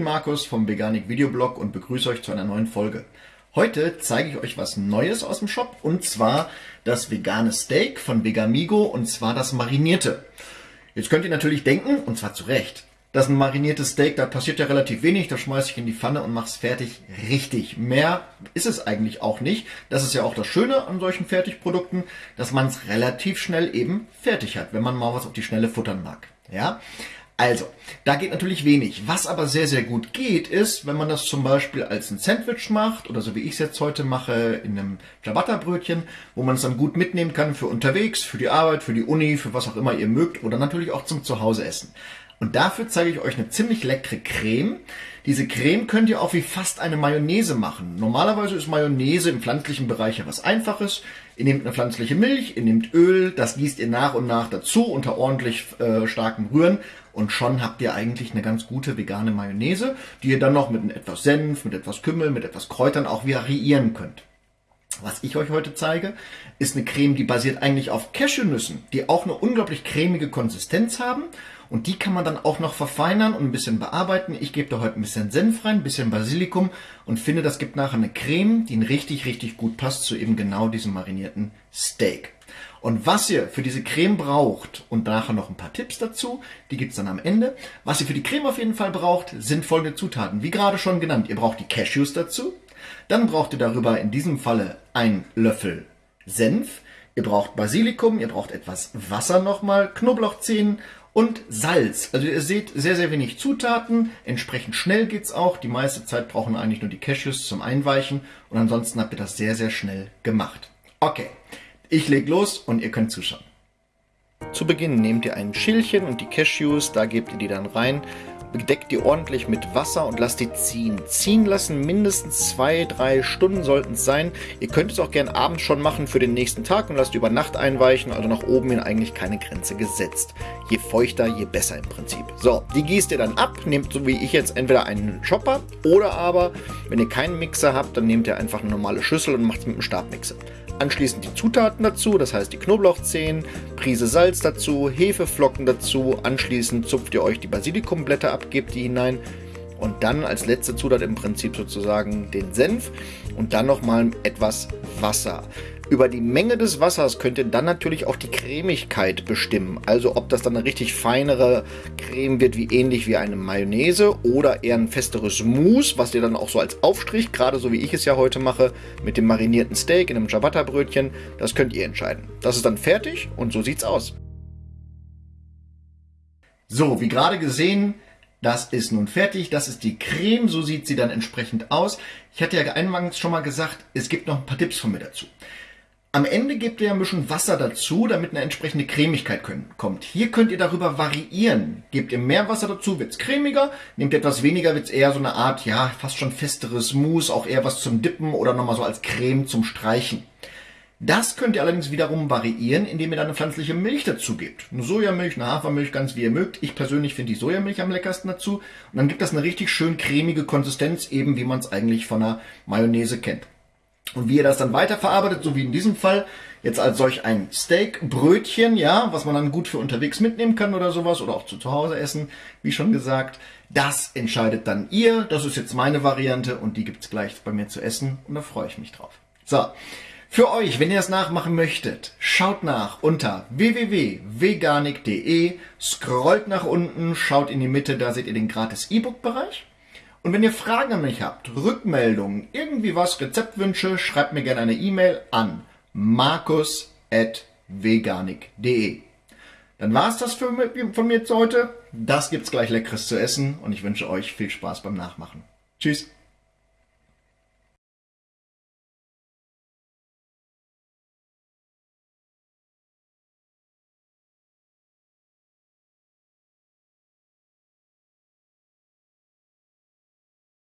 Markus vom Veganik Videoblog und begrüße euch zu einer neuen Folge. Heute zeige ich euch was Neues aus dem Shop und zwar das vegane Steak von Vegamigo und zwar das marinierte. Jetzt könnt ihr natürlich denken, und zwar zu Recht, dass ein mariniertes Steak, da passiert ja relativ wenig, da schmeiße ich in die Pfanne und mache es fertig. Richtig. Mehr ist es eigentlich auch nicht. Das ist ja auch das Schöne an solchen Fertigprodukten, dass man es relativ schnell eben fertig hat, wenn man mal was auf die Schnelle futtern mag. Ja, also, da geht natürlich wenig. Was aber sehr, sehr gut geht, ist, wenn man das zum Beispiel als ein Sandwich macht oder so wie ich es jetzt heute mache, in einem Ciabatta-Brötchen, wo man es dann gut mitnehmen kann für unterwegs, für die Arbeit, für die Uni, für was auch immer ihr mögt oder natürlich auch zum Zuhause essen. Und dafür zeige ich euch eine ziemlich leckere Creme. Diese Creme könnt ihr auch wie fast eine Mayonnaise machen. Normalerweise ist Mayonnaise im pflanzlichen Bereich ja was Einfaches. Ihr nehmt eine pflanzliche Milch, ihr nehmt Öl, das gießt ihr nach und nach dazu unter ordentlich äh, starkem Rühren und schon habt ihr eigentlich eine ganz gute vegane Mayonnaise, die ihr dann noch mit etwas Senf, mit etwas Kümmel, mit etwas Kräutern auch variieren könnt. Was ich euch heute zeige, ist eine Creme, die basiert eigentlich auf Cashewnüssen, die auch eine unglaublich cremige Konsistenz haben. Und die kann man dann auch noch verfeinern und ein bisschen bearbeiten. Ich gebe da heute ein bisschen Senf rein, ein bisschen Basilikum und finde, das gibt nachher eine Creme, die richtig, richtig gut passt zu eben genau diesem marinierten Steak. Und was ihr für diese Creme braucht und nachher noch ein paar Tipps dazu, die gibt's dann am Ende. Was ihr für die Creme auf jeden Fall braucht, sind folgende Zutaten. Wie gerade schon genannt, ihr braucht die Cashews dazu. Dann braucht ihr darüber in diesem Falle einen Löffel Senf. Ihr braucht Basilikum, ihr braucht etwas Wasser nochmal, Knoblauchzehen und Salz. Also ihr seht sehr, sehr wenig Zutaten. Entsprechend schnell geht's auch. Die meiste Zeit brauchen eigentlich nur die Cashews zum Einweichen und ansonsten habt ihr das sehr, sehr schnell gemacht. Okay, ich leg los und ihr könnt zuschauen. Zu Beginn nehmt ihr ein Schälchen und die Cashews, da gebt ihr die dann rein Bedeckt die ordentlich mit Wasser und lasst die ziehen. Ziehen lassen mindestens zwei, drei Stunden sollten es sein. Ihr könnt es auch gern abends schon machen für den nächsten Tag und lasst über Nacht einweichen, also nach oben hin eigentlich keine Grenze gesetzt. Je feuchter, je besser im Prinzip. So, die gießt ihr dann ab, nehmt so wie ich jetzt entweder einen Chopper oder aber, wenn ihr keinen Mixer habt, dann nehmt ihr einfach eine normale Schüssel und macht es mit einem Stabmixer. Anschließend die Zutaten dazu, das heißt die Knoblauchzehen, Prise Salz dazu, Hefeflocken dazu. Anschließend zupft ihr euch die Basilikumblätter ab, gebt die hinein und dann als letzte Zutat im Prinzip sozusagen den Senf und dann nochmal etwas Wasser. Über die Menge des Wassers könnt ihr dann natürlich auch die Cremigkeit bestimmen. Also ob das dann eine richtig feinere Creme wird, wie ähnlich wie eine Mayonnaise oder eher ein festeres Mousse, was ihr dann auch so als Aufstrich, gerade so wie ich es ja heute mache, mit dem marinierten Steak in einem Ciabatta-Brötchen, das könnt ihr entscheiden. Das ist dann fertig und so sieht's aus. So, wie gerade gesehen, das ist nun fertig, das ist die Creme, so sieht sie dann entsprechend aus. Ich hatte ja eingangs schon mal gesagt, es gibt noch ein paar Tipps von mir dazu. Am Ende gebt ihr ein bisschen Wasser dazu, damit eine entsprechende Cremigkeit kommt. Hier könnt ihr darüber variieren. Gebt ihr mehr Wasser dazu, wird's cremiger. Nehmt ihr etwas weniger, wird's eher so eine Art, ja, fast schon festeres Mousse, auch eher was zum Dippen oder nochmal so als Creme zum Streichen. Das könnt ihr allerdings wiederum variieren, indem ihr dann eine pflanzliche Milch dazu gebt. Eine Sojamilch, eine Hafermilch, ganz wie ihr mögt. Ich persönlich finde die Sojamilch am leckersten dazu. Und dann gibt das eine richtig schön cremige Konsistenz, eben wie man es eigentlich von einer Mayonnaise kennt. Und wie ihr das dann weiterverarbeitet, so wie in diesem Fall, jetzt als solch ein Steakbrötchen, ja, was man dann gut für unterwegs mitnehmen kann oder sowas oder auch zu, Hause essen, wie schon gesagt, das entscheidet dann ihr. Das ist jetzt meine Variante und die gibt's gleich bei mir zu essen und da freue ich mich drauf. So, für euch, wenn ihr das nachmachen möchtet, schaut nach unter www.veganik.de, scrollt nach unten, schaut in die Mitte, da seht ihr den gratis E-Book-Bereich. Und wenn ihr Fragen an mich habt, Rückmeldungen, irgendwie was, Rezeptwünsche, schreibt mir gerne eine E-Mail an markus.veganik.de. Dann war es das für, von mir zu heute. Das gibt's gleich leckeres zu essen und ich wünsche euch viel Spaß beim Nachmachen. Tschüss.